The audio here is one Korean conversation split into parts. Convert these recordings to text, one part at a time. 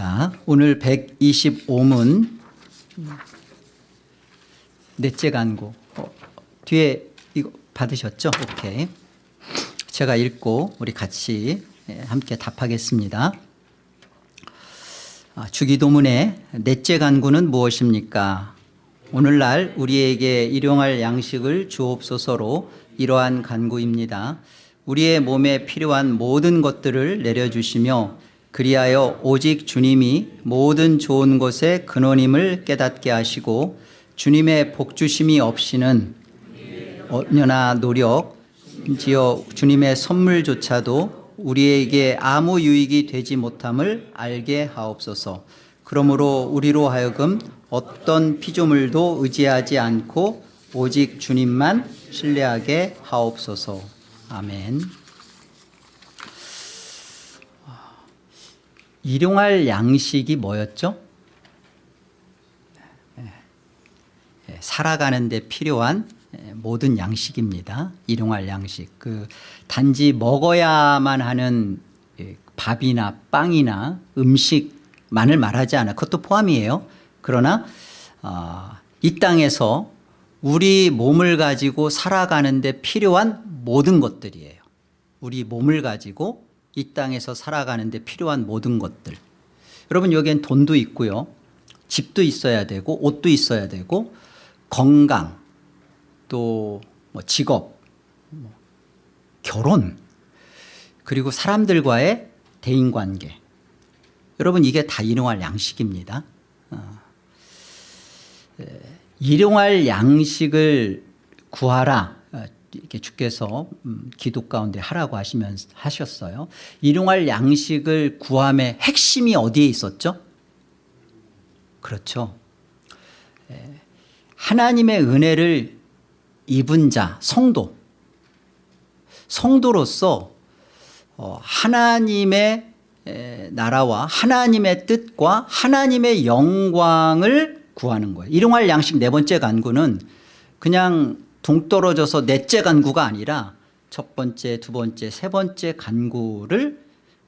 자, 오늘 125문 넷째 간구 어, 뒤에 이거 받으셨죠? 오케이. 제가 읽고 우리 같이 예, 함께 답하겠습니다. 아, 주기도문의 넷째 간구는 무엇입니까? 오늘날 우리에게 일용할 양식을 주옵소서로 이러한 간구입니다. 우리의 몸에 필요한 모든 것들을 내려주시며 그리하여 오직 주님이 모든 좋은 것의 근원임을 깨닫게 하시고 주님의 복주심이 없이는 언녀나 노력 심지어 주님의 선물조차도 우리에게 아무 유익이 되지 못함을 알게 하옵소서. 그러므로 우리로 하여금 어떤 피조물도 의지하지 않고 오직 주님만 신뢰하게 하옵소서. 아멘 일용할 양식이 뭐였죠? 예, 살아가는 데 필요한 예, 모든 양식입니다. 일용할 양식. 그 단지 먹어야만 하는 예, 밥이나 빵이나 음식만을 말하지 않아. 그것도 포함이에요. 그러나 어, 이 땅에서 우리 몸을 가지고 살아가는 데 필요한 모든 것들이에요. 우리 몸을 가지고 이 땅에서 살아가는 데 필요한 모든 것들. 여러분 여기엔 돈도 있고요. 집도 있어야 되고 옷도 있어야 되고 건강 또 뭐 직업 뭐 결혼 그리고 사람들과의 대인관계 여러분 이게 다 일용할 양식입니다. 어. 에, 일용할 양식을 구하라 어, 이렇게 주께서 음, 기도 가운데 하라고 하시면 하셨어요. 일용할 양식을 구함의 핵심이 어디에 있었죠? 그렇죠. 에, 하나님의 은혜를 입은 자 성도 성도로서 어, 하나님의 나라와 하나님의 뜻과 하나님의 영광을 구하는 거예요 일용할 양식 네 번째 간구는 그냥 동떨어져서 넷째 간구가 아니라 첫 번째 두 번째 세 번째 간구를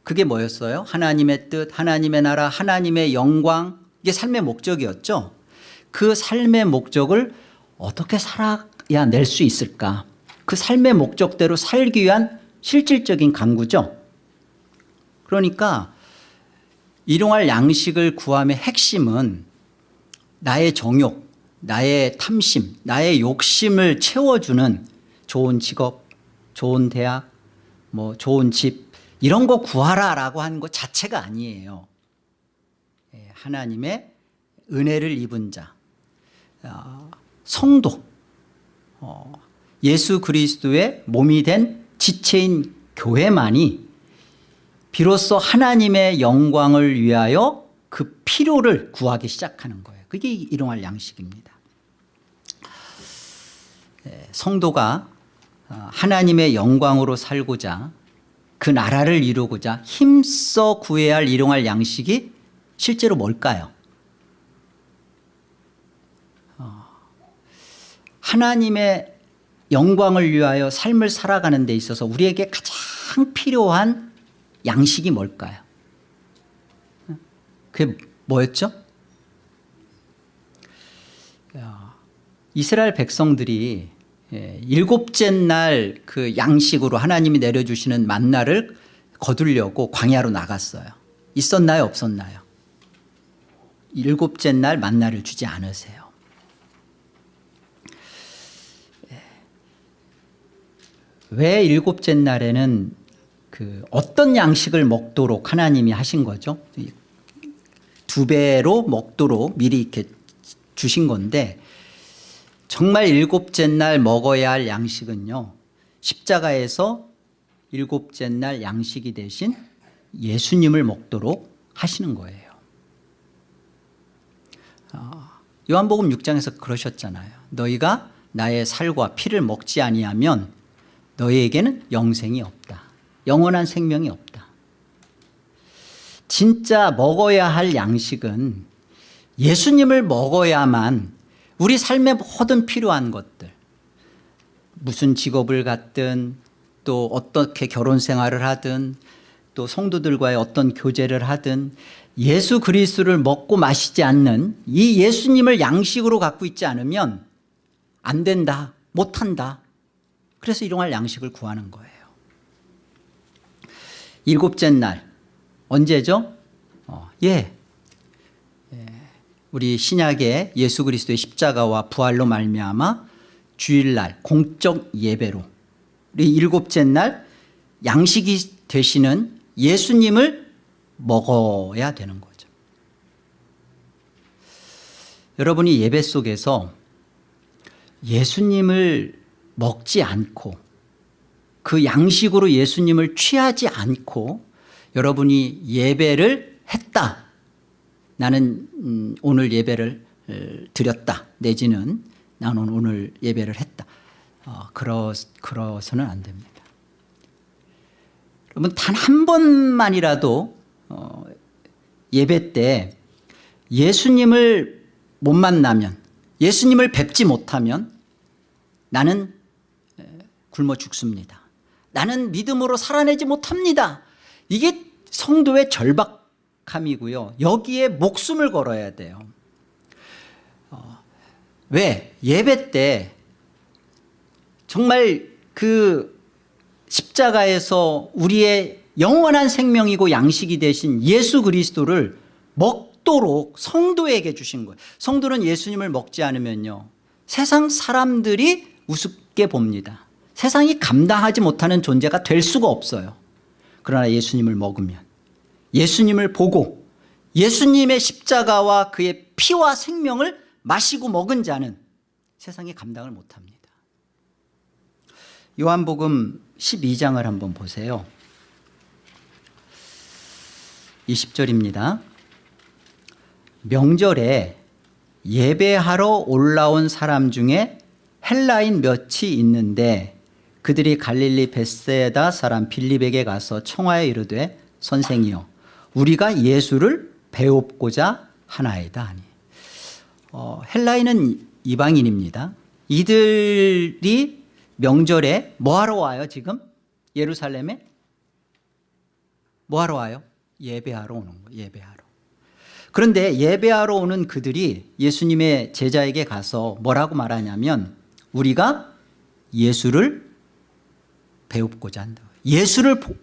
그게 뭐였어요? 하나님의 뜻 하나님의 나라 하나님의 영광. 이게 삶의 목적이었죠. 그 삶의 목적을 어떻게 살아 낼수 있을까? 그 삶의 목적대로 살기 위한 실질적인 강구죠. 그러니까 일용할 양식을 구함의 핵심은 나의 정욕 나의 탐심 나의 욕심을 채워주는 좋은 직업 좋은 대학 뭐 좋은 집 이런 거 구하라라고 하는 것 자체가 아니에요. 예, 하나님의 은혜를 입은 자 어, 성도 어, 예수 그리스도의 몸이 된 지체인 교회만이 비로소 하나님의 영광을 위하여 그 필요를 구하기 시작하는 거예요. 그게 일용할 양식입니다. 예, 성도가 어, 하나님의 영광으로 살고자 그 나라를 이루고자 힘써 구해야 할 일용할 양식이 실제로 뭘까요 하나님의 영광을 위하여 삶을 살아가는 데 있어서 우리에게 가장 필요한 양식이 뭘까요? 그게 뭐였죠? 이스라엘 백성들이 예, 일곱째 날 그 양식으로 하나님이 내려주시는 만나를 거두려고 광야로 나갔어요. 있었나요? 없었나요? 일곱째 날 만나를 주지 않으세요. 왜 일곱째 날에는 그 어떤 양식을 먹도록 하나님이 하신 거죠? 두 배로 먹도록 미리 이렇게 주신 건데 정말 일곱째 날 먹어야 할 양식은요 십자가에서 일곱째 날 양식이 대신 예수님을 먹도록 하시는 거예요. 어, 요한복음 6장에서 그러셨잖아요. 너희가 나의 살과 피를 먹지 아니하면 너희에게는 영생이 없다. 영원한 생명이 없다. 진짜 먹어야 할 양식은 예수님을 먹어야만 우리 삶에 모든 필요한 것들 무슨 직업을 갖든 또 어떻게 결혼 생활을 하든 또 성도들과의 어떤 교제를 하든 예수 그리스도를 먹고 마시지 않는 이 예수님을 양식으로 갖고 있지 않으면 안 된다 못한다 그래서 일용할 양식을 구하는 거예요 일곱째 날 언제죠? 어, 예. 예. 우리 신약의 예수 그리스도의 십자가와 부활로 말미암아 주일날 공적 예배로 우리 일곱째 날 양식이 되시는 예수님을 먹어야 되는 거죠. 여러분이 예배 속에서 예수님을 먹지 않고 그 양식으로 예수님을 취하지 않고 여러분이 예배를 했다 나는 음, 오늘 예배를 어, 드렸다. 내지는 나는 오늘 예배를 했다. 어, 그러, 그러서는 안 됩니다. 여러분 단 한 번만이라도 어, 예배 때 예수님을 못 만나면 예수님을 뵙지 못하면 나는 에, 굶어 죽습니다. 나는 믿음으로 살아내지 못합니다. 이게 성도의 절박 함이고요. 여기에 목숨을 걸어야 돼요. 어, 왜? 예배 때 정말 그 십자가에서 우리의 영원한 생명이고 양식이 되신 예수 그리스도를 먹도록 성도에게 주신 거예요. 성도는 예수님을 먹지 않으면요. 세상 사람들이 우습게 봅니다. 세상이 감당하지 못하는 존재가 될 수가 없어요. 그러나 예수님을 먹으면 예수님을 보고 예수님의 십자가와 그의 피와 생명을 마시고 먹은 자는 세상이 감당을 못합니다. 요한복음 12장을 한번 보세요. 20절입니다. 명절에 예배하러 올라온 사람 중에 헬라인 몇이 있는데 그들이 갈릴리 베세다 사람 빌립에게 가서 청하에 이르되 선생이여 우리가 예수를 배웁고자 하나이다 하니. 어, 헬라인은 이방인입니다. 이들이 명절에 뭐하러 와요 지금? 예루살렘에? 뭐하러 와요? 예배하러 오는 거예요 예배하러. 그런데 예배하러 오는 그들이 예수님의 제자에게 가서 뭐라고 말하냐면 우리가 예수를 배웁고자 한다. 예수를 보,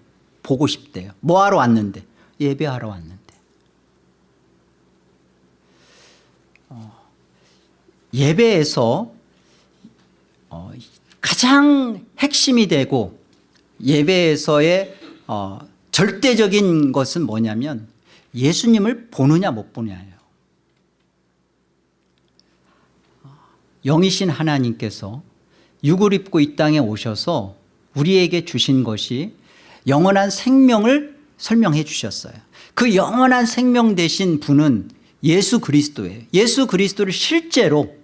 보고 싶대요. 뭐하러 왔는데 예배하러 왔는데. 어, 예배에서 어, 가장 핵심이 되고 예배에서의 어, 절대적인 것은 뭐냐면 예수님을 보느냐 못 보느냐예요. 영이신 하나님께서 육을 입고 이 땅에 오셔서 우리에게 주신 것이 영원한 생명을 설명해 주셨어요. 그 영원한 생명 되신 분은 예수 그리스도예요. 예수 그리스도를 실제로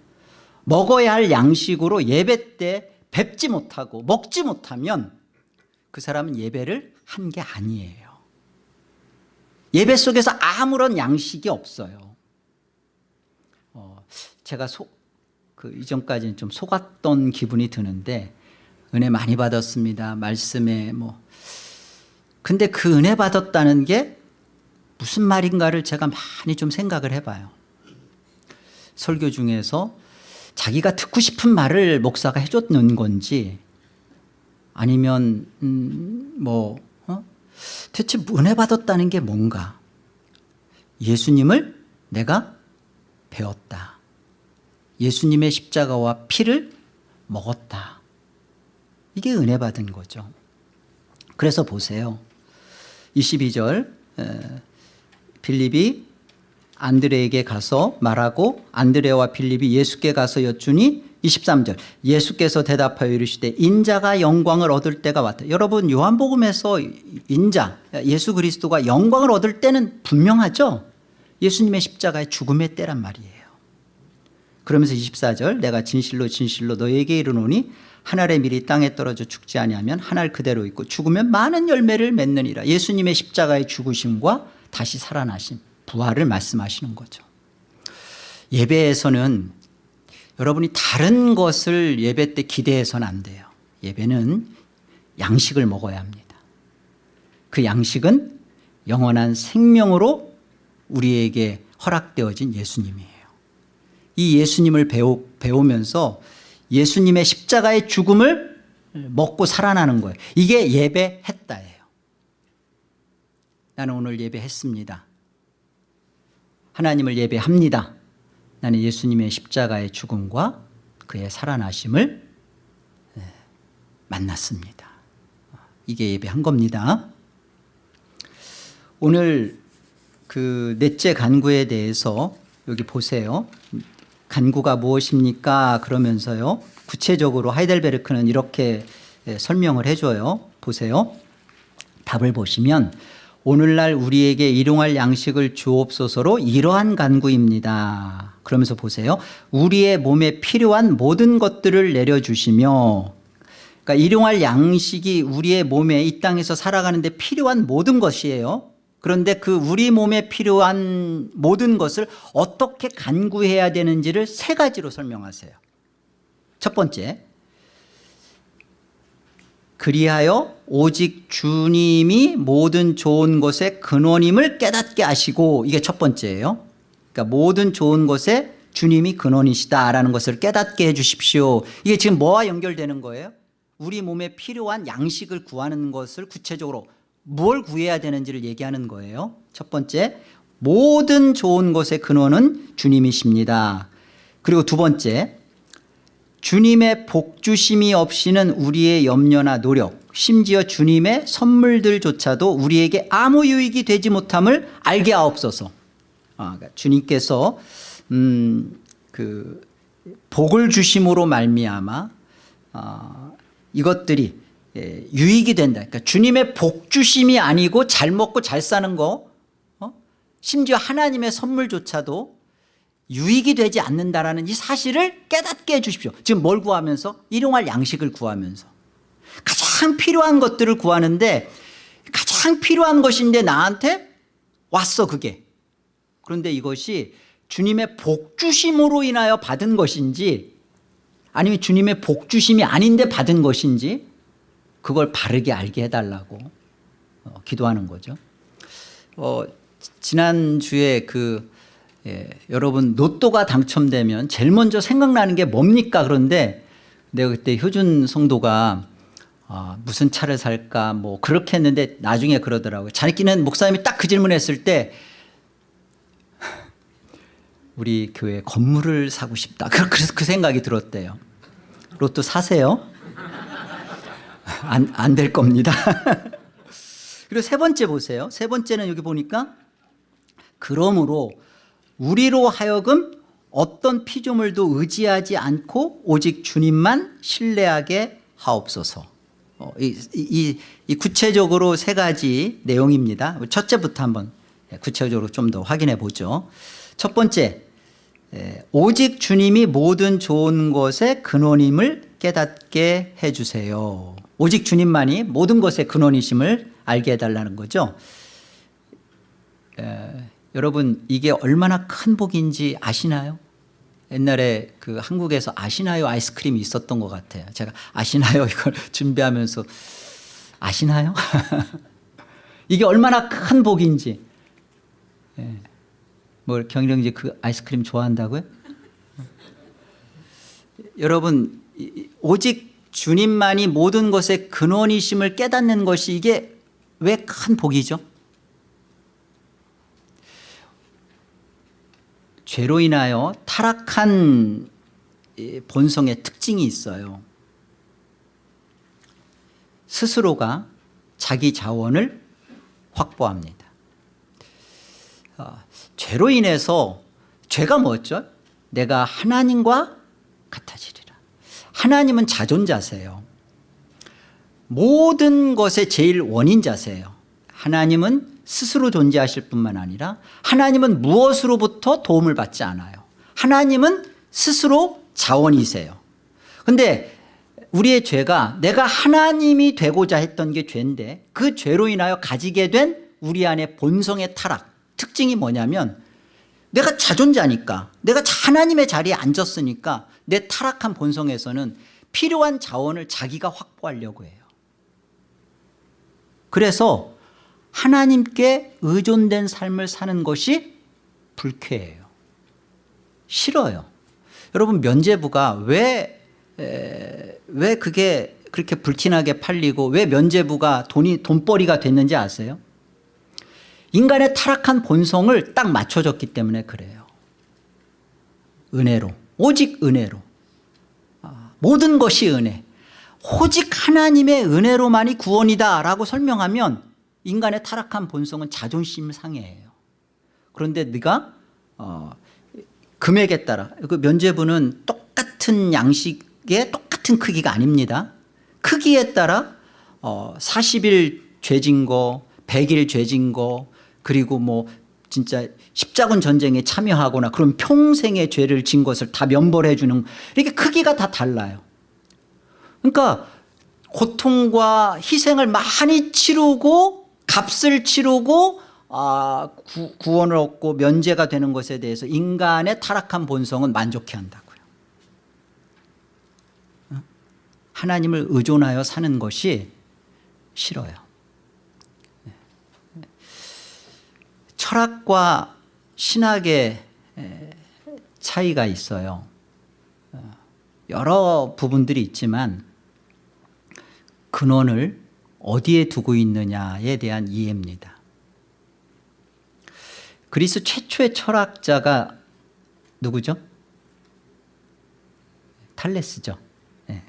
먹어야 할 양식으로 예배 때 뵙지 못하고 먹지 못하면 그 사람은 예배를 한 게 아니에요. 예배 속에서 아무런 양식이 없어요. 어, 제가 소, 그 이전까지는 좀 속았던 기분이 드는데 은혜 많이 받았습니다. 말씀에 뭐 근데 그 은혜 받았다는 게 무슨 말인가를 제가 많이 좀 생각을 해봐요. 설교 중에서 자기가 듣고 싶은 말을 목사가 해줬는 건지 아니면 음, 뭐 어? 대체 은혜 받았다는 게 뭔가? 예수님을 내가 배웠다. 예수님의 십자가와 피를 먹었다. 이게 은혜 받은 거죠. 그래서 보세요 22절 빌립이 안드레에게 가서 말하고 안드레와 빌립이 예수께 가서 여쭈니 23절 예수께서 대답하여 이르시되 인자가 영광을 얻을 때가 왔다. 여러분 요한복음에서 인자 예수 그리스도가 영광을 얻을 때는 분명하죠? 예수님의 십자가의 죽음의 때란 말이에요 그러면서 24절 내가 진실로 진실로 너에게 이르노니 한 알의 밀이 땅에 떨어져 죽지 아니하면 한 알 그대로 있고 죽으면 많은 열매를 맺느니라. 예수님의 십자가의 죽으심과 다시 살아나심 부활을 말씀하시는 거죠. 예배에서는 여러분이 다른 것을 예배 때 기대해서는 안 돼요. 예배는 양식을 먹어야 합니다. 그 양식은 영원한 생명으로 우리에게 허락되어진 예수님이에요. 이 예수님을 배우, 배우면서 예수님의 십자가의 죽음을 먹고 살아나는 거예요. 이게 예배했다예요. 나는 오늘 예배했습니다. 하나님을 예배합니다. 나는 예수님의 십자가의 죽음과 그의 살아나심을 만났습니다. 이게 예배한 겁니다. 오늘 그 넷째 간구에 대해서 여기 보세요. 간구가 무엇입니까? 그러면서요. 구체적으로 하이델베르크는 이렇게 설명을 해줘요. 보세요. 답을 보시면 오늘날 우리에게 일용할 양식을 주옵소서로 이러한 간구입니다. 그러면서 보세요. 우리의 몸에 필요한 모든 것들을 내려주시며 그러니까 일용할 양식이 우리의 몸에 이 땅에서 살아가는데 필요한 모든 것이에요. 그런데 그 우리 몸에 필요한 모든 것을 어떻게 간구해야 되는지를 세 가지로 설명하세요. 첫 번째, 그리하여 오직 주님이 모든 좋은 것의 근원임을 깨닫게 하시고 이게 첫 번째예요. 그러니까 모든 좋은 것에 주님이 근원이시다라는 것을 깨닫게 해 주십시오. 이게 지금 뭐와 연결되는 거예요? 우리 몸에 필요한 양식을 구하는 것을 구체적으로 뭘 구해야 되는지를 얘기하는 거예요. 첫 번째, 모든 좋은 것의 근원은 주님이십니다. 그리고 두 번째, 주님의 복주심이 없이는 우리의 염려나 노력, 심지어 주님의 선물들조차도 우리에게 아무 유익이 되지 못함을 알게 하옵소서. 아, 그러니까 주님께서 음, 그 복을 주심으로 말미암아 아, 이것들이 예, 유익이 된다. 그러니까 주님의 복주심이 아니고 잘 먹고 잘 사는 거, 어? 심지어 하나님의 선물조차도 유익이 되지 않는다라는 이 사실을 깨닫게 해주십시오. 지금 뭘 구하면서? 일용할 양식을 구하면서. 가장 필요한 것들을 구하는데 가장 필요한 것인데 나한테 왔어 그게. 그런데 이것이 주님의 복주심으로 인하여 받은 것인지 아니면 주님의 복주심이 아닌데 받은 것인지 그걸 바르게 알게 해달라고 어, 기도하는 거죠. 어, 지난주에 그 예, 여러분 로또가 당첨되면 제일 먼저 생각나는 게 뭡니까? 그런데 내가 그때 효준 성도가 아, 무슨 차를 살까? 뭐 그렇게 했는데 나중에 그러더라고요. 자기는 목사님이 딱 그 질문했을 때 우리 교회 건물을 사고 싶다. 그래서 그 생각이 들었대요. 로또 사세요 안 안 될 겁니다. 그리고 세 번째 보세요. 세 번째는 여기 보니까 그러므로 우리로 하여금 어떤 피조물도 의지하지 않고 오직 주님만 신뢰하게 하옵소서. 어, 이, 이, 이 구체적으로 세 가지 내용입니다. 첫째부터 한번 구체적으로 좀 더 확인해 보죠. 첫 번째 오직 주님이 모든 좋은 것의 근원임을 깨닫게 해주세요 오직 주님만이 모든 것의 근원이심을 알게 해달라는 거죠 에, 여러분 이게 얼마나 큰 복인지 아시나요? 옛날에 그 한국에서 아시나요 아이스크림이 있었던 것 같아요 제가 아시나요 이걸 준비하면서 아시나요? 이게 얼마나 큰 복인지 예. 뭐 경일영지 그 아이스크림 좋아한다고요? 여러분 오직 주님만이 모든 것의 근원이심을 깨닫는 것이 이게 왜 큰 복이죠? 죄로 인하여 타락한 본성의 특징이 있어요 스스로가 자기 자원을 확보합니다 어, 죄로 인해서 죄가 뭐였죠? 내가 하나님과 같아지리라 하나님은 자존자세요. 모든 것의 제일 원인자세요. 하나님은 스스로 존재하실 뿐만 아니라 하나님은 무엇으로부터 도움을 받지 않아요. 하나님은 스스로 자원이세요. 그런데 우리의 죄가 내가 하나님이 되고자 했던 게 죄인데 그 죄로 인하여 가지게 된 우리 안의 본성의 타락. 특징이 뭐냐면 내가 자존자니까 내가 하나님의 자리에 앉았으니까 내 타락한 본성에서는 필요한 자원을 자기가 확보하려고 해요. 그래서 하나님께 의존된 삶을 사는 것이 불쾌해요. 싫어요. 여러분 면제부가 왜, 에, 왜 그게 그렇게 불티나게 팔리고 왜 면제부가 돈이 돈벌이가 됐는지 아세요? 인간의 타락한 본성을 딱 맞춰줬기 때문에 그래요. 은혜로 오직 은혜로. 아, 모든 것이 은혜. 오직 하나님의 은혜로만이 구원이다 라고 설명하면 인간의 타락한 본성은 자존심 상해해요. 그런데 네가 어, 금액에 따라 그 면제부는 똑같은 양식의 똑같은 크기가 아닙니다. 크기에 따라 어, 40일 죄진 거 100일 죄진 거 그리고 뭐 진짜 십자군 전쟁에 참여하거나 그런 평생의 죄를 진 것을 다 면벌해 주는 이렇게 크기가 다 달라요 그러니까 고통과 희생을 많이 치르고 값을 치르고 아, 구, 구원을 얻고 면제가 되는 것에 대해서 인간의 타락한 본성은 만족해 한다고요 어? 하나님을 의존하여 사는 것이 싫어요 철학과 신학의 차이가 있어요 어, 여러 부분들이 있지만 근원을 어디에 두고 있느냐에 대한 이해입니다 그리스 최초의 철학자가 누구죠? 탈레스죠 네.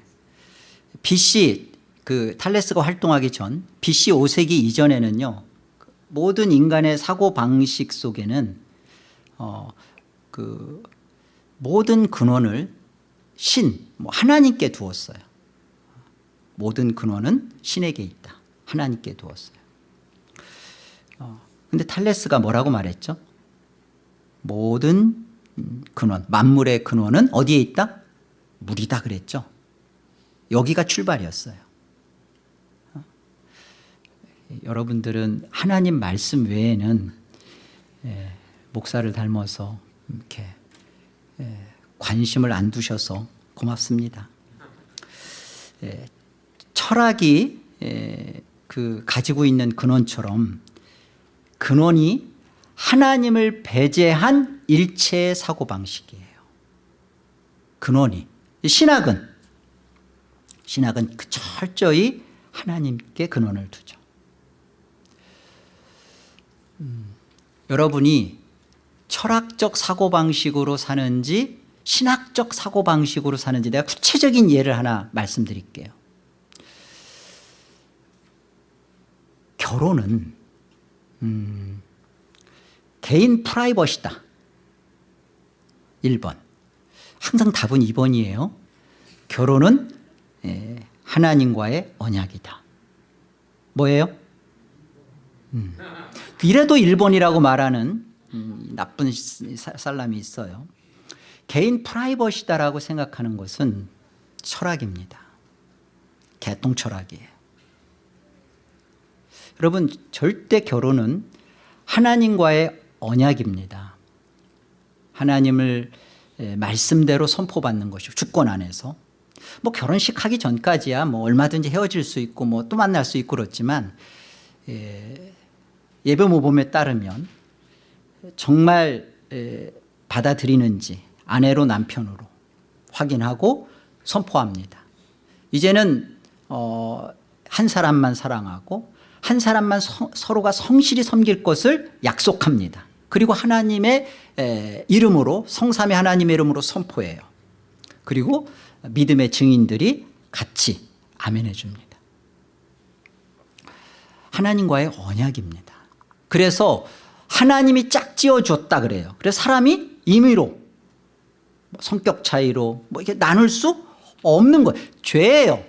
BC 그 탈레스가 활동하기 전 BC 5세기 이전에는요 모든 인간의 사고방식 속에는 어, 그 모든 근원을 신, 뭐 하나님께 두었어요 모든 근원은 신에게 있다 하나님께 두었어요 어, 근데 탈레스가 뭐라고 말했죠? 모든 근원, 만물의 근원은 어디에 있다? 물이다 그랬죠 여기가 출발이었어요 어? 여러분들은 하나님 말씀 외에는 예, 목사를 닮아서 이렇게 예, 관심을 안 두셔서 고맙습니다. 예, 철학이 예, 그 가지고 있는 근원처럼 근원이 하나님을 배제한 일체의 사고방식이에요. 근원이. 신학은 신학은 그 철저히 하나님께 근원을 두죠. 음, 여러분이 철학적 사고방식으로 사는지 신학적 사고방식으로 사는지 내가 구체적인 예를 하나 말씀드릴게요. 결혼은 음, 개인 프라이버시다. 1번. 항상 답은 2번이에요. 결혼은 예, 하나님과의 언약이다. 뭐예요? 음. 이래도 1번이라고 말하는 음, 나쁜 살람이 있어요. 개인 프라이버시다라고 생각하는 것은 철학입니다. 개똥 철학이에요. 여러분 절대 결혼은 하나님과의 언약입니다. 하나님을 말씀대로 선포받는 것이고 주권 안에서. 뭐 결혼식 하기 전까지야 뭐 얼마든지 헤어질 수 있고 뭐 또 만날 수 있고 그렇지만 예, 예배 모범에 따르면 정말 받아들이는지 아내로 남편으로 확인하고 선포합니다. 이제는 어, 한 사람만 사랑하고 한 사람만 서, 서로가 성실히 섬길 것을 약속합니다. 그리고 하나님의 에, 이름으로 성삼의 하나님의 이름으로 선포해요. 그리고 믿음의 증인들이 같이 아멘해 줍니다. 하나님과의 언약입니다. 그래서 하나님이 짝지어 줬다 그래요. 그래서 사람이 임의로 뭐 성격 차이로 뭐 이렇게 나눌 수 없는 거예요. 죄예요.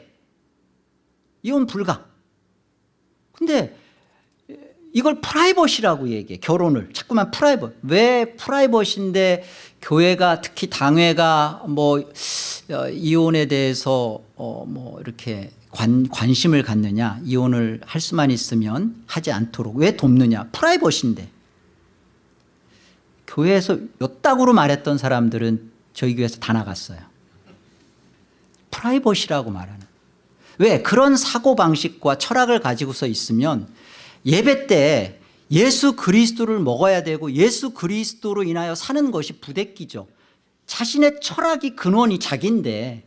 이혼 불가. 근데 이걸 프라이버시라고 얘기해 결혼을. 자꾸만 프라이버 왜 프라이버시인데 교회가 특히 당회가 뭐 어, 이혼에 대해서 어 뭐 이렇게 관, 관심을 갖느냐 이혼을 할 수만 있으면 하지 않도록 왜 돕느냐. 프라이버시인데 교회에서 요따구로 말했던 사람들은 저희 교회에서 다 나갔어요. 프라이버시라고 말하는. 왜? 그런 사고방식과 철학을 가지고서 있으면 예배 때 예수 그리스도를 먹어야 되고 예수 그리스도로 인하여 사는 것이 부대끼죠. 자신의 철학이 근원이 자기인데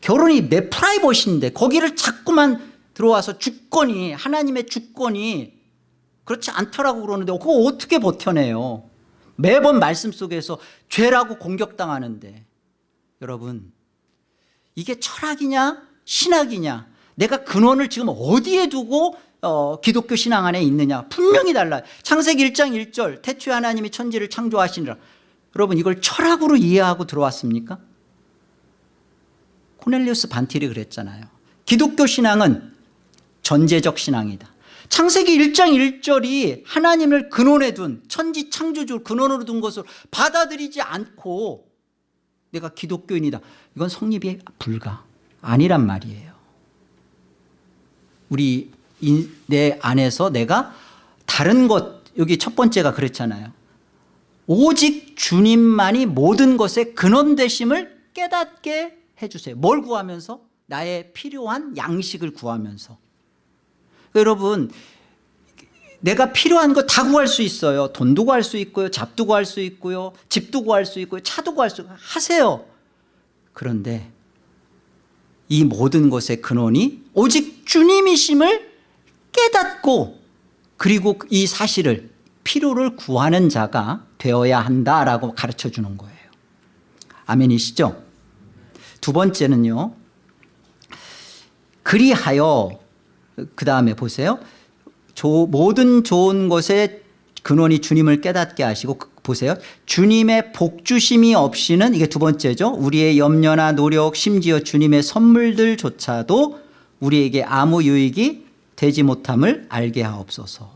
결혼이 내 프라이버시인데 거기를 자꾸만 들어와서 주권이 하나님의 주권이 그렇지 않더라고 그러는데 그거 어떻게 버텨내요 매번 말씀 속에서 죄라고 공격당하는데 여러분 이게 철학이냐 신학이냐 내가 근원을 지금 어디에 두고 어, 기독교 신앙 안에 있느냐 분명히 달라요. 창세기 1장 1절 태초에 하나님이 천지를 창조하시니라. 여러분 이걸 철학으로 이해하고 들어왔습니까? 코넬리우스 반틸이 그랬잖아요. 기독교 신앙은 전제적 신앙이다 창세기 1장 1절이 하나님을 근원에 둔 천지 창조주 근원으로 둔 것을 받아들이지 않고 내가 기독교인이다. 이건 성립이 불가 아니란 말이에요. 우리 인- 내 안에서 내가 다른 것 여기 첫 번째가 그랬잖아요. 오직 주님만이 모든 것의 근원 되심을 깨닫게 해주세요. 뭘 구하면서? 나의 필요한 양식을 구하면서 여러분 내가 필요한 거 다 구할 수 있어요. 돈도 구할 수 있고요. 잡도 구할 수 있고요. 집도 구할 수 있고요. 차도 구할 수 있고 하세요. 그런데 이 모든 것의 근원이 오직 주님이심을 깨닫고 그리고 이 사실을 필요를 구하는 자가 되어야 한다라고 가르쳐 주는 거예요. 아멘이시죠? 두 번째는요. 그리하여 그 다음에 보세요. 조- 모든 좋은 것의 근원이 주님을 깨닫게 하시고 그- 보세요. 주님의 복주심이 없이는 이게 두 번째죠. 우리의 염려나 노력 심지어 주님의 선물들조차도 우리에게 아무 유익이 되지 못함을 알게 하옵소서.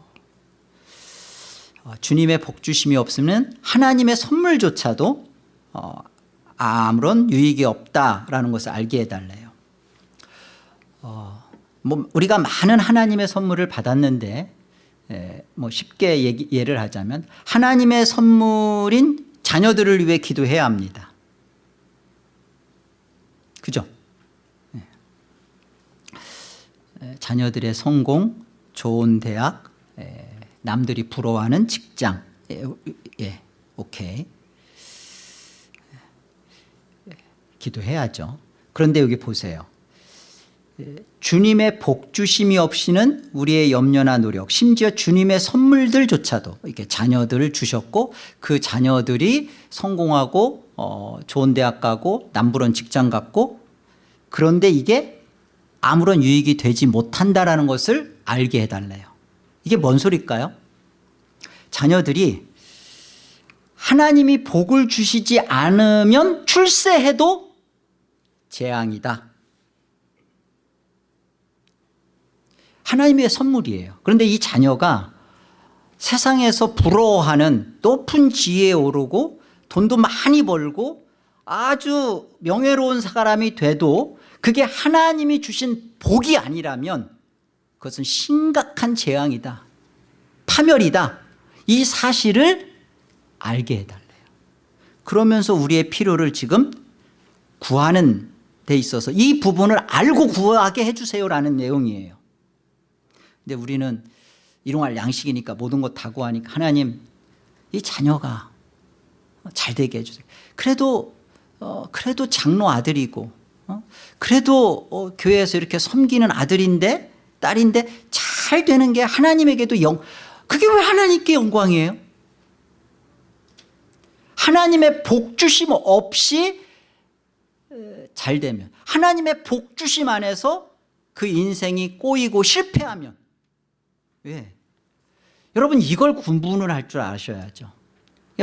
어, 주님의 복주심이 없으면 하나님의 선물조차도 어, 아무런 유익이 없다라는 것을 알게 해달래요. 어, 뭐 우리가 많은 하나님의 선물을 받았는데 에, 뭐 쉽게 얘기, 예를 하자면 하나님의 선물인 자녀들을 위해 기도해야 합니다. 그죠? 예. 에, 자녀들의 성공 좋은 대학 에, 남들이 부러워하는 직장. 예, 예, 오케이. 예, 기도해야죠. 그런데 여기 보세요 주님의 복주심이 없이는 우리의 염려나 노력 심지어 주님의 선물들조차도 이렇게 자녀들을 주셨고 그 자녀들이 성공하고 어, 좋은 대학 가고 남부런 직장 갖고 그런데 이게 아무런 유익이 되지 못한다라는 것을 알게 해달래요. 이게 뭔 소리일까요? 자녀들이 하나님이 복을 주시지 않으면 출세해도 재앙이다 하나님의 선물이에요. 그런데 이 자녀가 세상에서 부러워하는 높은 지혜에 오르고 돈도 많이 벌고 아주 명예로운 사람이 돼도 그게 하나님이 주신 복이 아니라면 그것은 심각한 재앙이다. 파멸이다. 이 사실을 알게 해달래요. 그러면서 우리의 필요를 지금 구하는 데 있어서 이 부분을 알고 구하게 해주세요라는 내용이에요 근데 우리는 일용할 양식이니까 모든 것 다 구하니까 하나님 이 자녀가 잘 되게 해주세요 그래도 어, 그래도 장로 아들이고 어? 그래도 어, 교회에서 이렇게 섬기는 아들인데 딸인데 잘 되는 게 하나님에게도 영 그게 왜 하나님께 영광이에요 하나님의 복주심 없이 에, 잘 되면 하나님의 복주심 안에서 그 인생이 꼬이고 실패하면 왜? 여러분 이걸 구분을 할 줄 아셔야죠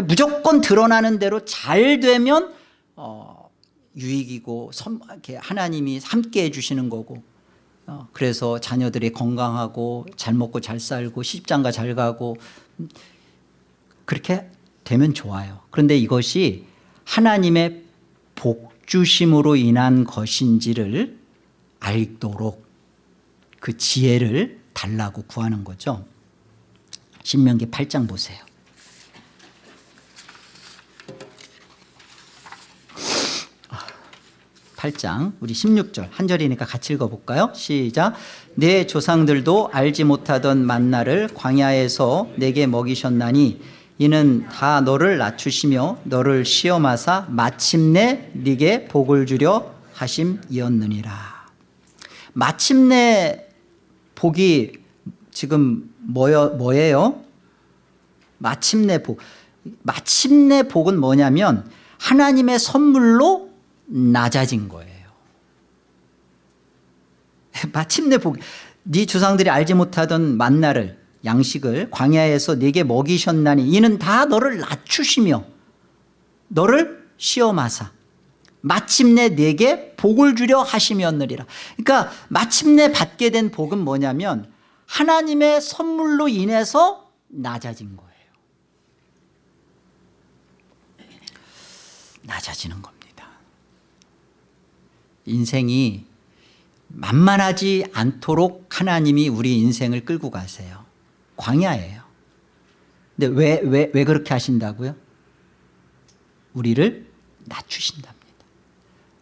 무조건 드러나는 대로 잘 되면 어, 유익이고 선, 하나님이 함께 해주시는 거고 어, 그래서 자녀들이 건강하고 잘 먹고 잘 살고 시집장가 잘 가고 음, 그렇게 되면 좋아요 그런데 이것이 하나님의 복주심으로 인한 것인지를 알도록 그 지혜를 달라고 구하는 거죠? 신명기 8장 보세요. 8장 우리 16절. 한 절이니까 같이 읽어볼까요? 시작. 내 조상들도 알지 못하던 만나를 광야에서 내게 먹이셨나니 이는 다 너를 낮추시며 너를 시험하사 마침내 네게 복을 주려 하심이었느니라. 마침내 복이 지금 뭐여, 뭐예요? 마침내 복. 마침내 복은 뭐냐면 하나님의 선물로 낮아진 거예요. 마침내 복, 네 조상들이 알지 못하던 만나를 양식을 광야에서 네게 먹이셨나니 이는 다 너를 낮추시며 너를 시험하사 마침내 네게 복을 주려 하시면느리라. 그러니까 마침내 받게 된 복은 뭐냐면 하나님의 선물로 인해서 낮아진 거예요. 낮아지는 겁니다. 인생이 만만하지 않도록 하나님이 우리 인생을 끌고 가세요. 광야예요. 근데 왜, 왜, 왜 그렇게 하신다고요? 우리를 낮추신답니다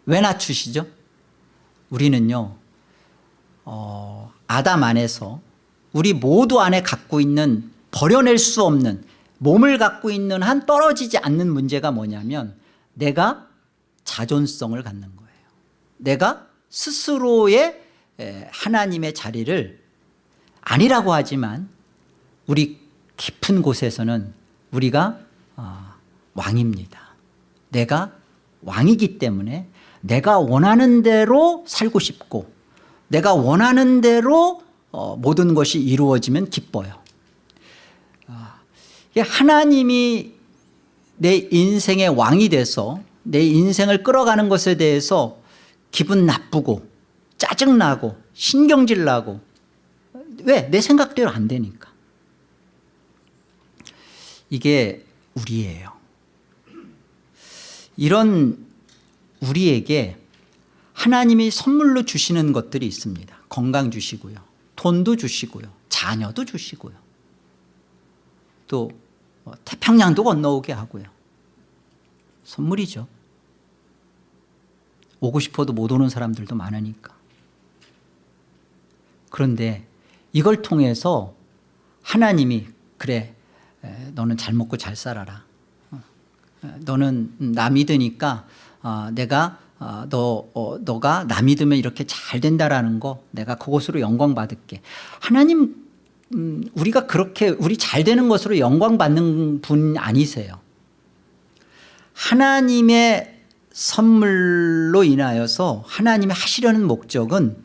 왜 낮추시죠? 우리는요 어, 아담 안에서 우리 모두 안에 갖고 있는 버려낼 수 없는 몸을 갖고 있는 한 떨어지지 않는 문제가 뭐냐면 내가 자존성을 갖는 거예요 내가 스스로의 에, 하나님의 자리를 아니라고 하지만 우리 깊은 곳에서는 우리가 어, 왕입니다 내가 왕이기 때문에 내가 원하는 대로 살고 싶고 내가 원하는 대로 어, 모든 것이 이루어지면 기뻐요. 아, 하나님이 내 인생의 왕이 돼서 내 인생을 끌어가는 것에 대해서 기분 나쁘고 짜증나고 신경질 나고 왜? 내 생각대로 안 되니까. 이게 우리예요. 이런 우리에게 하나님이 선물로 주시는 것들이 있습니다. 건강 주시고요. 돈도 주시고요. 자녀도 주시고요. 또뭐 태평양도 건너오게 하고요. 선물이죠. 오고 싶어도 못 오는 사람들도 많으니까. 그런데 이걸 통해서 하나님이 그래 에, 너는 잘 먹고 잘 살아라. 어, 에, 너는 나 믿으니까 어, 내가 어, 너, 어, 너가 나 믿으면 이렇게 잘 된다라는 거 내가 그것으로 영광 받을게. 하나님 음, 우리가 그렇게 우리 잘 되는 것으로 영광 받는 분 아니세요. 하나님의 선물로 인하여서 하나님이 하시려는 목적은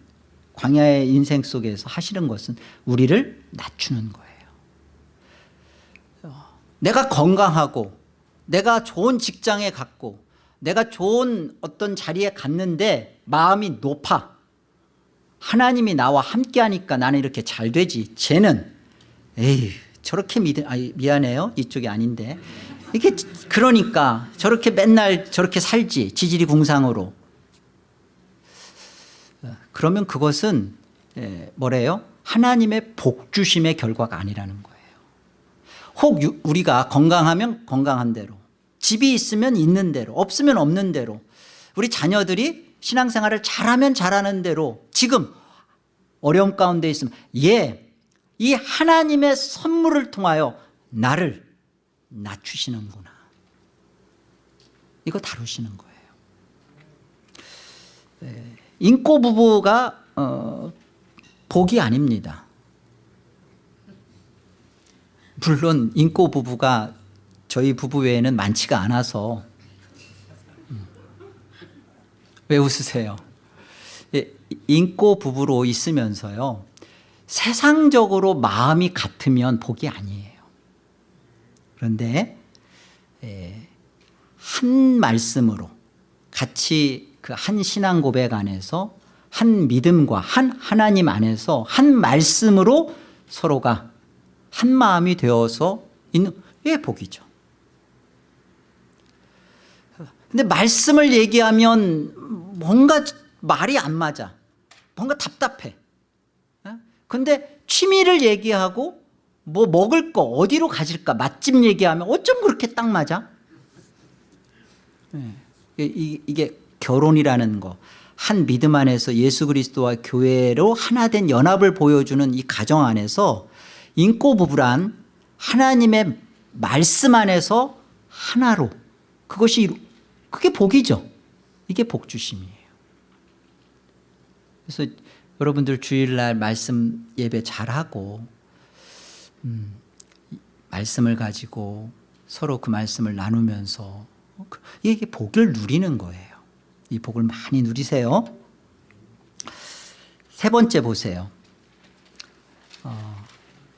광야의 인생 속에서 하시는 것은 우리를 낮추는 거예요. 내가 건강하고 내가 좋은 직장에 갔고 내가 좋은 어떤 자리에 갔는데 마음이 높아. 하나님이 나와 함께 하니까 나는 이렇게 잘 되지. 쟤는 에이 저렇게 믿 아, 미안해요. 이쪽이 아닌데. 이게 그러니까 저렇게 맨날 저렇게 살지. 지질이 궁상으로. 그러면 그것은 에, 뭐래요? 하나님의 복주심의 결과가 아니라는 거예요. 혹 유, 우리가 건강하면 건강한 대로 집이 있으면 있는 대로 없으면 없는 대로 우리 자녀들이 신앙생활을 잘하면 잘하는 대로 지금 어려움 가운데 있으면 예, 이 하나님의 선물을 통하여 나를 낮추시는구나. 이거 다루시는 거예요. 네, 인꼬 부부가 어, 복이 아닙니다. 물론 인꼬 부부가 저희 부부 외에는 많지가 않아서. 음. 왜 웃으세요? 예, 인꼬 부부로 있으면서요 세상적으로 마음이 같으면 복이 아니에요. 그런데 예, 한 말씀으로 같이 그 한 신앙 고백 안에서 한 믿음과 한 하나님 안에서 한 말씀으로 서로가 한 마음이 되어서 있는 예 복이죠 근데 말씀을 얘기하면 뭔가 말이 안 맞아. 뭔가 답답해. 근데 취미를 얘기하고 뭐 먹을 거 어디로 가질까 맛집 얘기하면 어쩜 그렇게 딱 맞아? 네. 이, 이게 결혼이라는 거, 한 믿음 안에서 예수 그리스도와 교회로 하나 된 연합을 보여주는 이 가정 안에서 인고 부부란 하나님의 말씀 안에서 하나로 그것이 그게 복이죠. 이게 복주심이에요. 그래서 여러분들 주일날 말씀 예배 잘하고 음, 이 말씀을 가지고 서로 그 말씀을 나누면서 그- 이게 복을 누리는 거예요. 이 복을 많이 누리세요. 세 번째 보세요. 어,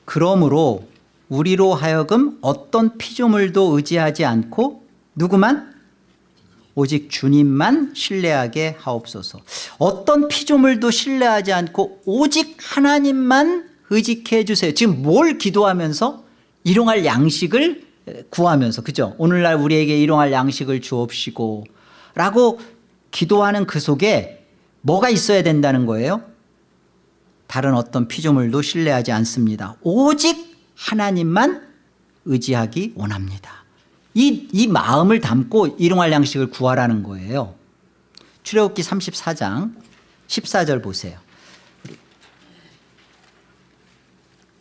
그러므로 우리로 하여금 어떤 피조물도 의지하지 않고 누구만 오직 주님만 신뢰하게 하옵소서. 어떤 피조물도 신뢰하지 않고 오직 하나님만 의지케 해주세요. 지금 뭘 기도하면서 일용할 양식을 구하면서 그죠? 오늘날 우리에게 일용할 양식을 주옵시고 라고 기도하는 그 속에 뭐가 있어야 된다는 거예요? 다른 어떤 피조물도 신뢰하지 않습니다. 오직 하나님만 의지하기 원합니다. 이, 이 마음을 담고 일용할 양식을 구하라는 거예요. 출애굽기 34장 14절 보세요.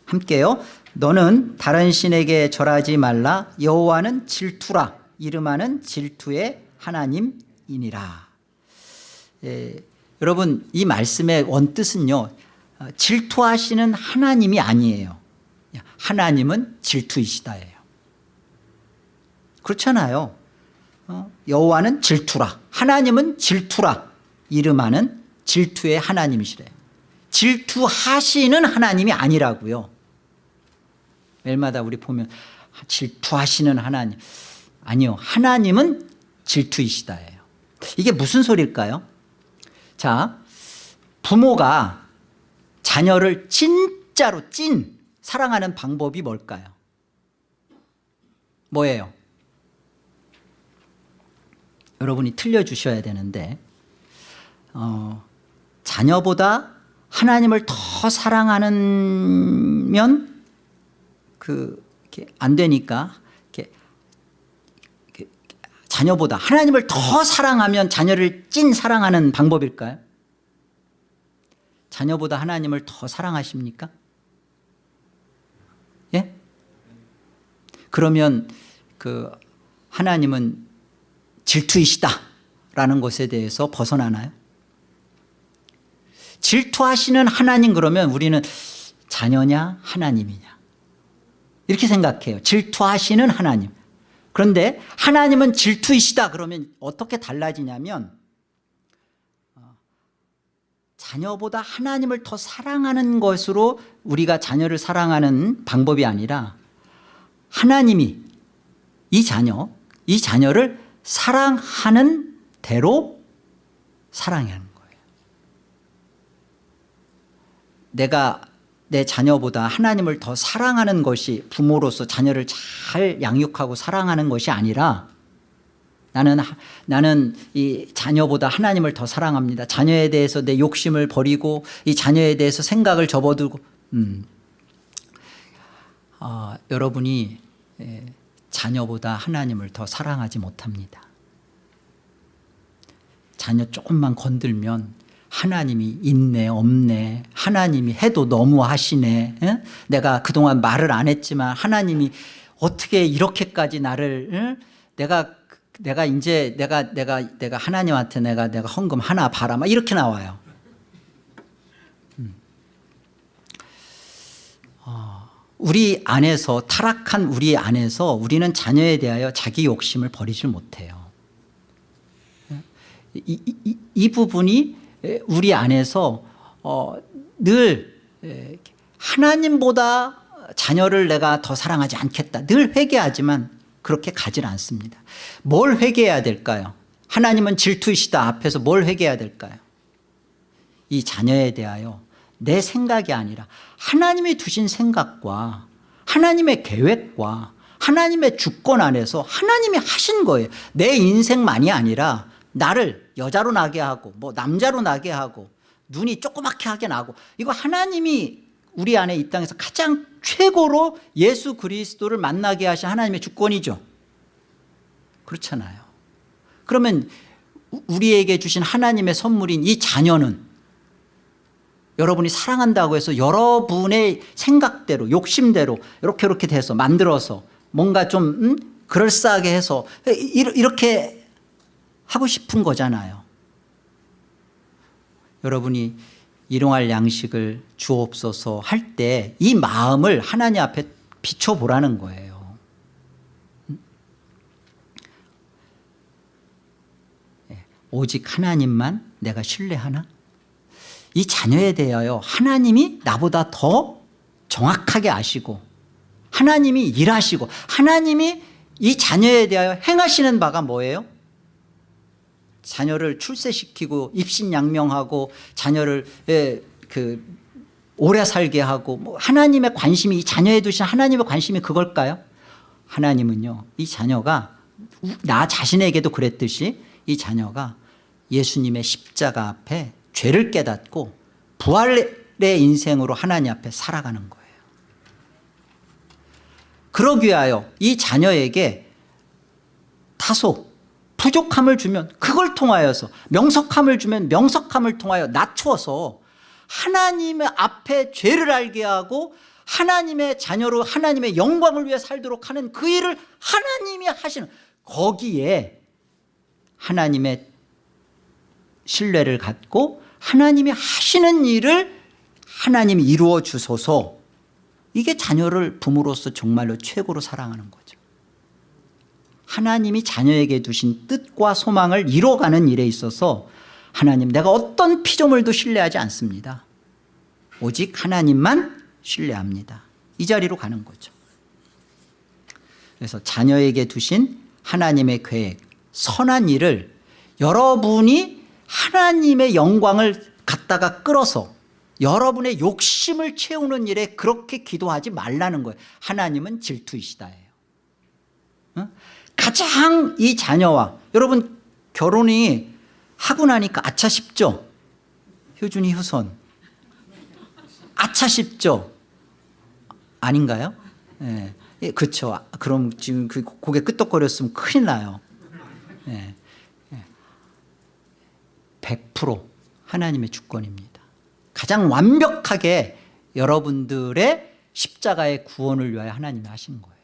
함께요. 너는 다른 신에게 절하지 말라. 여호와는 질투라. 이름하는 질투의 하나님이니라. 예, 여러분 이 말씀의 원뜻은요. 어, 질투하시는 하나님이 아니에요. 하나님은 질투이시다예요. 그렇잖아요. 어, 여호와는 질투라. 하나님은 질투라. 이름하는 질투의 하나님이시래요. 질투하시는 하나님이 아니라고요. 매일마다 우리 보면 질투하시는 하나님. 아니요. 하나님은 질투이시다예요. 이게 무슨 소리일까요? 자, 부모가 자녀를 진짜로 찐 사랑하는 방법이 뭘까요? 뭐예요? 여러분이 틀려주셔야 되는데 어, 자녀보다 하나님을 더 사랑하면 그안 되니까 이렇게, 이렇게 자녀보다 하나님을 더 사랑하면 자녀를 찐 사랑하는 방법일까요? 자녀보다 하나님을 더 사랑하십니까? 예? 그러면 그 하나님은 질투이시다라는 것에 대해서 벗어나나요? 질투하시는 하나님 그러면 우리는 자녀냐 하나님이냐 이렇게 생각해요. 질투하시는 하나님. 그런데 하나님은 질투이시다 그러면 어떻게 달라지냐면 어, 자녀보다 하나님을 더 사랑하는 것으로 우리가 자녀를 사랑하는 방법이 아니라 하나님이 이 자녀, 이 자녀를 사랑하는 대로 사랑하는 거예요. 내가 내 자녀보다 하나님을 더 사랑하는 것이 부모로서 자녀를 잘 양육하고 사랑하는 것이 아니라 나는 나는 이 자녀보다 하나님을 더 사랑합니다. 자녀에 대해서 내 욕심을 버리고 이 자녀에 대해서 생각을 접어두고 음. 아, 여러분이 예, 자녀보다 하나님을 더 사랑하지 못합니다. 자녀 조금만 건들면 하나님이 있네 없네 하나님이 해도 너무 하시네 에? 내가 그동안 말을 안 했지만 하나님이 어떻게 이렇게까지 나를 에? 내가 내가 이제 내가 내가 내가 하나님한테 내가 내가 헌금 하나 바라 막 이렇게 나와요. 음. 어, 우리 안에서 타락한 우리 안에서 우리는 자녀에 대하여 자기 욕심을 버리질 못해요. 이, 이, 이 부분이 우리 안에서 어, 늘 하나님보다 자녀를 내가 더 사랑하지 않겠다. 늘 회개하지만 그렇게 가질 않습니다. 뭘 회개해야 될까요? 하나님은 질투이시다. 앞에서 뭘 회개해야 될까요? 이 자녀에 대하여 내 생각이 아니라 하나님이 두신 생각과 하나님의 계획과 하나님의 주권 안에서 하나님이 하신 거예요. 내 인생만이 아니라 나를 여자로 나게 하고 뭐 남자로 나게 하고 눈이 조그맣게 하게 나고 이거 하나님이 우리 안에 이 땅에서 가장 최고로 예수 그리스도를 만나게 하신 하나님의 주권이죠. 그렇잖아요. 그러면 우- 우리에게 주신 하나님의 선물인 이 자녀는 여러분이 사랑한다고 해서 여러분의 생각대로 욕심대로 이렇게 이렇게 돼서 만들어서 뭔가 좀 음? 그럴싸하게 해서 이- 이렇게 하고 싶은 거잖아요 여러분이 일용할 양식을 주옵소서 할 때 이 마음을 하나님 앞에 비춰보라는 거예요 예, 오직 하나님만 내가 신뢰하나? 이 자녀에 대하여 하나님이 나보다 더 정확하게 아시고 하나님이 일하시고 하나님이 이 자녀에 대하여 행하시는 바가 뭐예요? 자녀를 출세시키고 입신양명하고 자녀를 예, 그 오래 살게 하고 뭐 하나님의 관심이 이 자녀에 두신 하나님의 관심이 그걸까요? 하나님은요 이 자녀가 나 자신에게도 그랬듯이 이 자녀가 예수님의 십자가 앞에 죄를 깨닫고 부활의 인생으로 하나님 앞에 살아가는 거예요. 그러기 위하여 이 자녀에게 다소 부족함을 주면 그걸 통하여서 명석함을 주면 명석함을 통하여 낮추어서 하나님의 앞에 죄를 알게 하고 하나님의 자녀로 하나님의 영광을 위해 살도록 하는 그 일을 하나님이 하시는 거기에 하나님의 신뢰를 갖고 하나님이 하시는 일을 하나님이 이루어 주소서. 이게 자녀를 부모로서 정말로 최고로 사랑하는 거죠. 하나님이 자녀에게 두신 뜻과 소망을 이뤄가는 일에 있어서 하나님 내가 어떤 피조물도 신뢰하지 않습니다. 오직 하나님만 신뢰합니다. 이 자리로 가는 거죠. 그래서 자녀에게 두신 하나님의 계획 선한 일을 여러분이 하나님의 영광을 갖다가 끌어서 여러분의 욕심을 채우는 일에 그렇게 기도하지 말라는 거예요. 하나님은 질투이시다예요. 어? 가장 이 자녀와 여러분 결혼이 하고 나니까 아차 싶죠? 효준이 효선. 아차 싶죠? 아닌가요? 예, 예, 그렇죠 그럼 지금 그 고개 끄덕거렸으면 큰일 나요. 예, 예. 100% 하나님의 주권입니다. 가장 완벽하게 여러분들의 십자가의 구원을 위하여 하나님이 하신 거예요.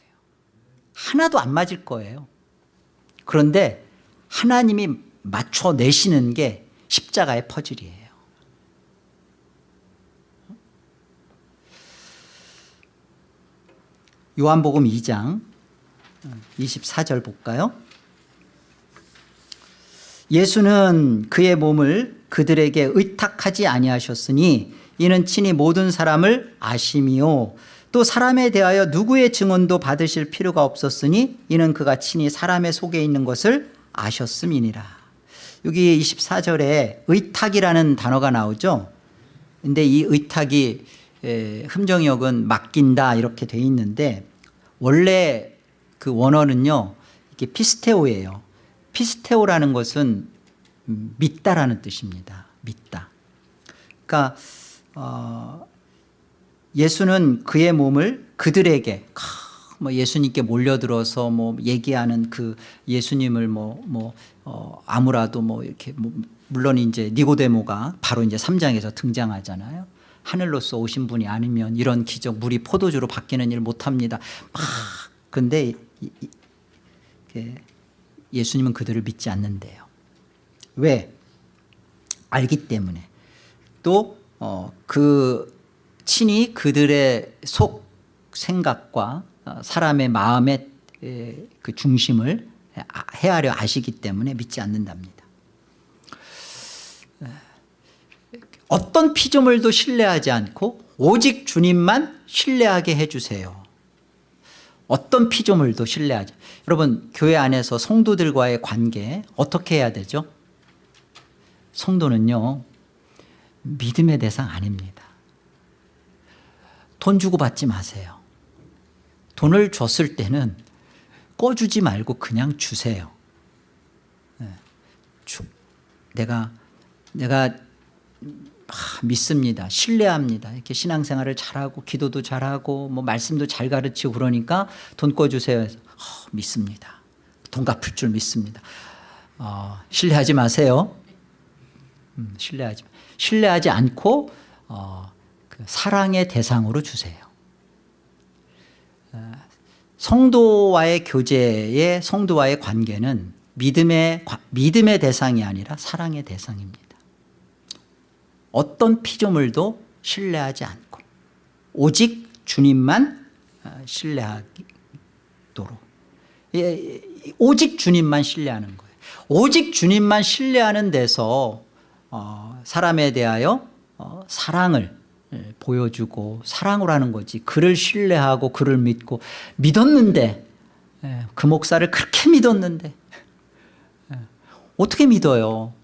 하나도 안 맞을 거예요. 그런데 하나님이 맞춰내시는 게 십자가의 퍼즐이에요. 요한복음 2장 24절 볼까요 예수는 그의 몸을 그들에게 의탁하지 아니하셨으니 이는 친히 모든 사람을 아심이요. 또 사람에 대하여 누구의 증언도 받으실 필요가 없었으니 이는 그가 친히 사람의 속에 있는 것을 아셨음이니라. 여기 24절에 의탁이라는 단어가 나오죠? 근데 이 의탁이 에, 흠정역은 맡긴다 이렇게 돼 있는데 원래 그 원어는요 이게 피스테오예요 피스테오라는 것은 음, 믿다라는 뜻입니다 믿다 그러니까 어, 예수는 그의 몸을 그들에게 뭐 예수님께 몰려들어서 뭐 얘기하는 그 예수님을 뭐, 뭐, 어, 아무라도 뭐 이렇게 뭐 물론 이제 니고데모가 바로 이제 3장에서 등장하잖아요. 하늘로서 오신 분이 아니면 이런 기적 물이 포도주로 바뀌는 일 못합니다. 막 근데 이, 이, 예수님은 그들을 믿지 않는데요. 왜? 알기 때문에 또 어, 그 친히 그들의 속 생각과 사람의 마음의 그 중심을 헤아려 아시기 때문에 믿지 않는답니다 어떤 피조물도 신뢰하지 않고 오직 주님만 신뢰하게 해주세요 어떤 피조물도 신뢰하지. 여러분 교회 안에서 성도들과의 관계 어떻게 해야 되죠? 성도는요 믿음의 대상 아닙니다. 돈 주고 받지 마세요. 돈을 줬을 때는 꺼주지 말고 그냥 주세요. 네. 주, 내가 내가 아, 믿습니다 신뢰합니다 이렇게 신앙생활을 잘하고 기도도 잘하고 뭐 말씀도 잘 가르치고 그러니까 돈 꺼주세요 해서 어, 믿습니다 돈 갚을 줄 믿습니다 어, 신뢰하지 마세요. 음, 신뢰하지 신뢰하지 않고 어, 그 사랑의 대상으로 주세요. 어, 성도와의 교제의 성도와의 관계는 믿음의 과- 믿음의 대상이 아니라 사랑의 대상입니다. 어떤 피조물도 신뢰하지 않고 오직 주님만 어, 신뢰하도록 예, 예, 오직 주님만 신뢰하는 거예요. 오직 주님만 신뢰하는 데서 어, 사람에 대하여 어, 사랑을 예, 보여주고 사랑을 하는 거지 그를 신뢰하고 그를 믿고 믿었는데 예, 그 목사를 그렇게 믿었는데 예, 어떻게 믿어요 어?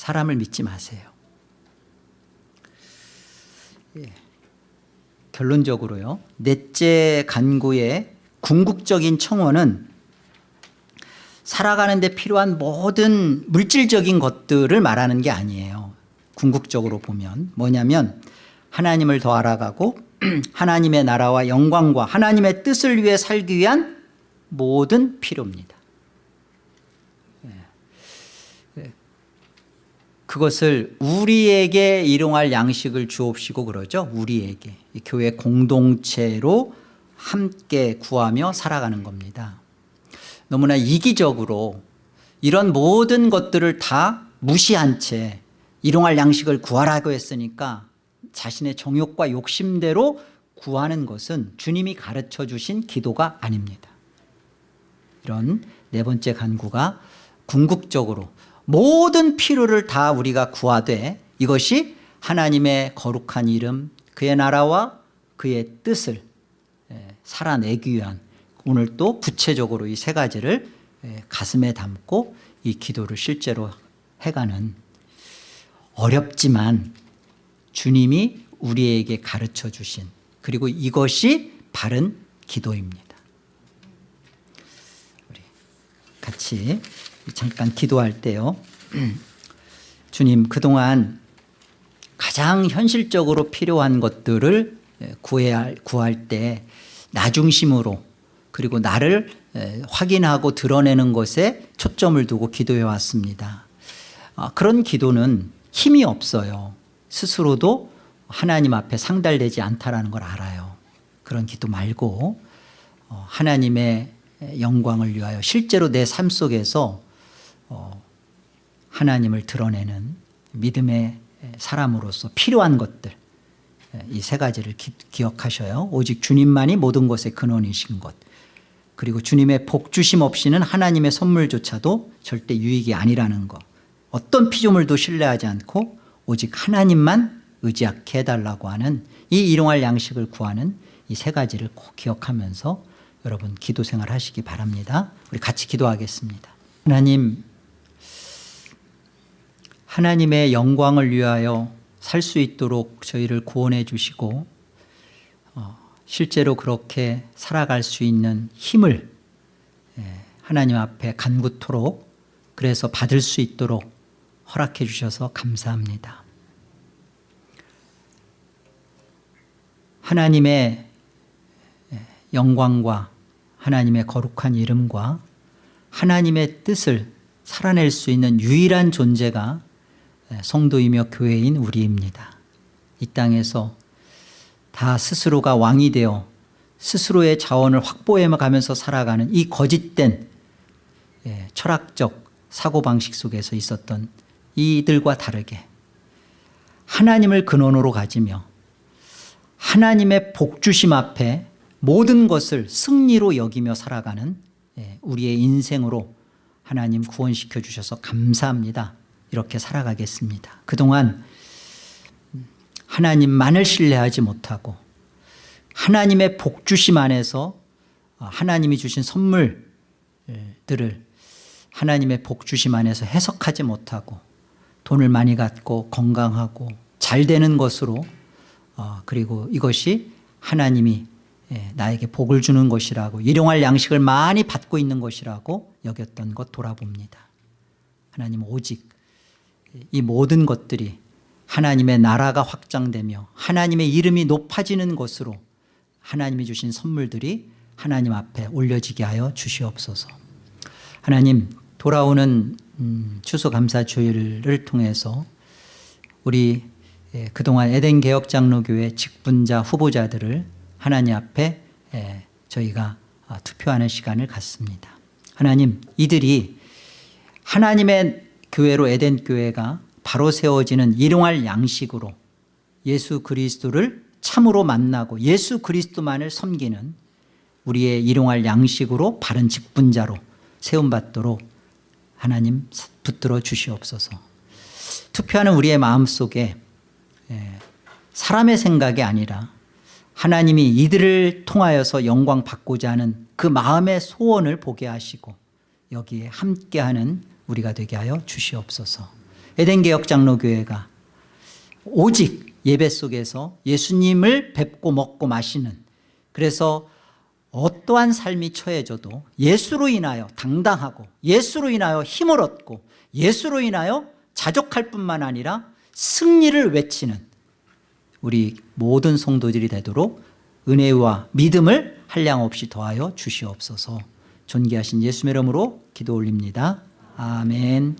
사람을 믿지 마세요. 예. 결론적으로요. 넷째 간구의 궁극적인 청원은 살아가는 데 필요한 모든 물질적인 것들을 말하는 게 아니에요. 궁극적으로 보면. 뭐냐면 하나님을 더 알아가고 하나님의 나라와 영광과 하나님의 뜻을 위해 살기 위한 모든 필요입니다 예. 예. 그것을 우리에게 일용할 양식을 주옵시고 그러죠. 우리에게. 이 교회 공동체로 함께 구하며 살아가는 겁니다. 너무나 이기적으로 이런 모든 것들을 다 무시한 채 일용할 양식을 구하라고 했으니까 자신의 정욕과 욕심대로 구하는 것은 주님이 가르쳐 주신 기도가 아닙니다. 이런 네 번째 간구가 궁극적으로 모든 필요를 다 우리가 구하되 이것이 하나님의 거룩한 이름 그의 나라와 그의 뜻을 예, 살아내기 위한 오늘 또 구체적으로 이 세 가지를 예, 가슴에 담고 이 기도를 실제로 해가는 어렵지만 주님이 우리에게 가르쳐 주신 그리고 이것이 바른 기도입니다. 우리 같이 잠깐 기도할 때요. 주님 그동안 가장 현실적으로 필요한 것들을 예, 구해야, 구할 때 나중심으로 그리고 나를 에, 확인하고 드러내는 것에 초점을 두고 기도해 왔습니다. 아, 그런 기도는 힘이 없어요. 스스로도 하나님 앞에 상달되지 않다라는 걸 알아요. 그런 기도 말고 어, 하나님의 영광을 위하여 실제로 내 삶 속에서 어, 하나님을 드러내는 믿음의 사람으로서 필요한 것들 이 세 가지를 기, 기억하셔요. 오직 주님만이 모든 것의 근원이신 것. 그리고 주님의 복주심 없이는 하나님의 선물조차도 절대 유익이 아니라는 것 어떤 피조물도 신뢰하지 않고 오직 하나님만 의지하게 해달라고 하는 이 일용할 양식을 구하는 이 세 가지를 꼭 기억하면서 여러분 기도 생활 하시기 바랍니다. 우리 같이 기도하겠습니다. 하나님 하나님의 영광을 위하여 살 수 있도록 저희를 구원해 주시고 어, 실제로 그렇게 살아갈 수 있는 힘을 예, 하나님 앞에 간구토록 그래서 받을 수 있도록 허락해 주셔서 감사합니다. 하나님의 예, 영광과 하나님의 거룩한 이름과 하나님의 뜻을 살아낼 수 있는 유일한 존재가 예, 성도이며 교회인 우리입니다. 이 땅에서 다 스스로가 왕이 되어 스스로의 자원을 확보해 가면서 살아가는 이 거짓된 예, 철학적 사고방식 속에서 있었던 이들과 다르게 하나님을 근원으로 가지며 하나님의 복주심 앞에 모든 것을 승리로 여기며 살아가는 예, 우리의 인생으로 하나님 구원시켜 주셔서 감사합니다 이렇게 살아가겠습니다. 그동안 하나님만을 신뢰하지 못하고 하나님의 복주심 안에서 하나님이 주신 선물들을 하나님의 복주심 안에서 해석하지 못하고 돈을 많이 갖고 건강하고 잘 되는 것으로 어, 그리고 이것이 하나님이 예, 나에게 복을 주는 것이라고 일용할 양식을 많이 받고 있는 것이라고 여겼던 것 돌아봅니다. 하나님 오직 이 모든 것들이 하나님의 나라가 확장되며 하나님의 이름이 높아지는 것으로 하나님이 주신 선물들이 하나님 앞에 올려지게 하여 주시옵소서 하나님 돌아오는 음, 추수감사주일을 통해서 우리 예, 그동안 에덴 개혁장로교회 직분자 후보자들을 하나님 앞에 예, 저희가 아, 투표하는 시간을 갖습니다. 하나님 이들이 하나님의 교회로 에덴 교회가 바로 세워지는 일용할 양식으로 예수 그리스도를 참으로 만나고 예수 그리스도만을 섬기는 우리의 일용할 양식으로 바른 직분자로 세움받도록 하나님 붙들어 주시옵소서. 투표하는 우리의 마음속에 예, 사람의 생각이 아니라 하나님이 이들을 통하여서 영광 받고자 하는 그 마음의 소원을 보게 하시고 여기에 함께하는 우리가 되게 하여 주시옵소서. 에덴 개혁 장로교회가 오직 예배 속에서 예수님을 뵙고 먹고 마시는 그래서 어떠한 삶이 처해져도 예수로 인하여 당당하고 예수로 인하여 힘을 얻고 예수로 인하여 자족할 뿐만 아니라 승리를 외치는 우리 모든 성도들이 되도록 은혜와 믿음을 한량없이 더하여 주시옵소서. 존귀하신 예수의 이름으로 기도 올립니다 아멘